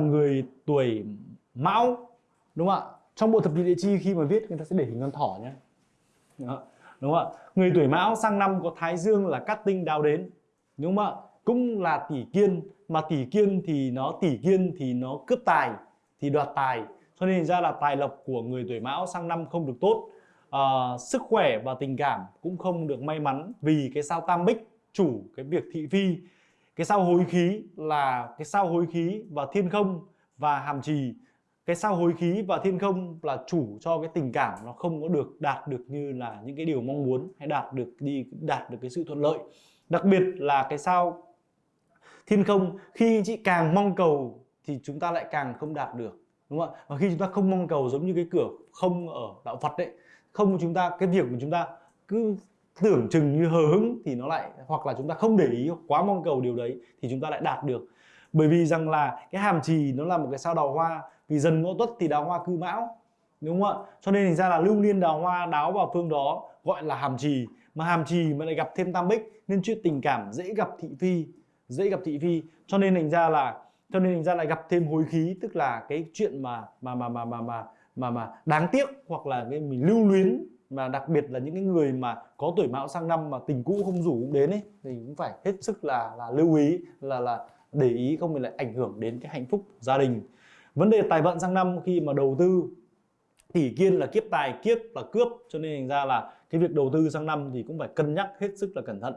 người tuổi mão đúng không ạ? Trong bộ thập nhị địa chi khi mà viết người ta sẽ để hình con thỏ nhé. Đó. đúng không ạ? Người tuổi mão sang năm có thái dương là cát tinh đào đến đúng không ạ? Cũng là tỷ kiên mà tỷ kiên thì nó tỷ kiên thì nó cướp tài thì đoạt tài. Cho nên ra là tài lộc của người tuổi mão sang năm không được tốt. À, sức khỏe và tình cảm cũng không được may mắn vì cái sao tam bích chủ cái việc thị phi cái sao hối khí là cái sao hối khí và thiên không và hàm trì. Cái sao hối khí và thiên không là chủ cho cái tình cảm, nó không có được đạt được như là những cái điều mong muốn hay đạt được đi, đạt được cái sự thuận lợi. Đặc biệt là cái sao thiên không, khi chị càng mong cầu thì chúng ta lại càng không đạt được, đúng không ạ? Và khi chúng ta không mong cầu giống như cái cửa không ở đạo Phật đấy không chúng ta, cái việc của chúng ta cứ tưởng chừng như hờ hững thì nó lại hoặc là chúng ta không để ý quá mong cầu điều đấy thì chúng ta lại đạt được. Bởi vì rằng là cái hàm trì nó là một cái sao đào hoa vì dần ngõ tuất thì đào hoa cư mão đúng không ạ? Cho nên thành ra là lưu niên đào hoa đáo vào phương đó gọi là hàm trì mà hàm trì mà lại gặp thêm tam bích nên chuyện tình cảm dễ gặp thị phi dễ gặp thị phi. Cho nên thành ra là cho nên thành ra lại gặp thêm hối khí tức là cái chuyện mà mà mà mà mà mà mà, mà đáng tiếc hoặc là cái mình lưu luyến mà đặc biệt là những cái người mà có tuổi mão sang năm mà tình cũ không rủ cũng đến ấy, thì cũng phải hết sức là là lưu ý, là là để ý không thì lại ảnh hưởng đến cái hạnh phúc gia đình. Vấn đề tài vận sang năm khi mà đầu tư tỷ kiên là kiếp tài, kiếp là cướp. Cho nên thành ra là cái việc đầu tư sang năm thì cũng phải cân nhắc hết sức là cẩn thận.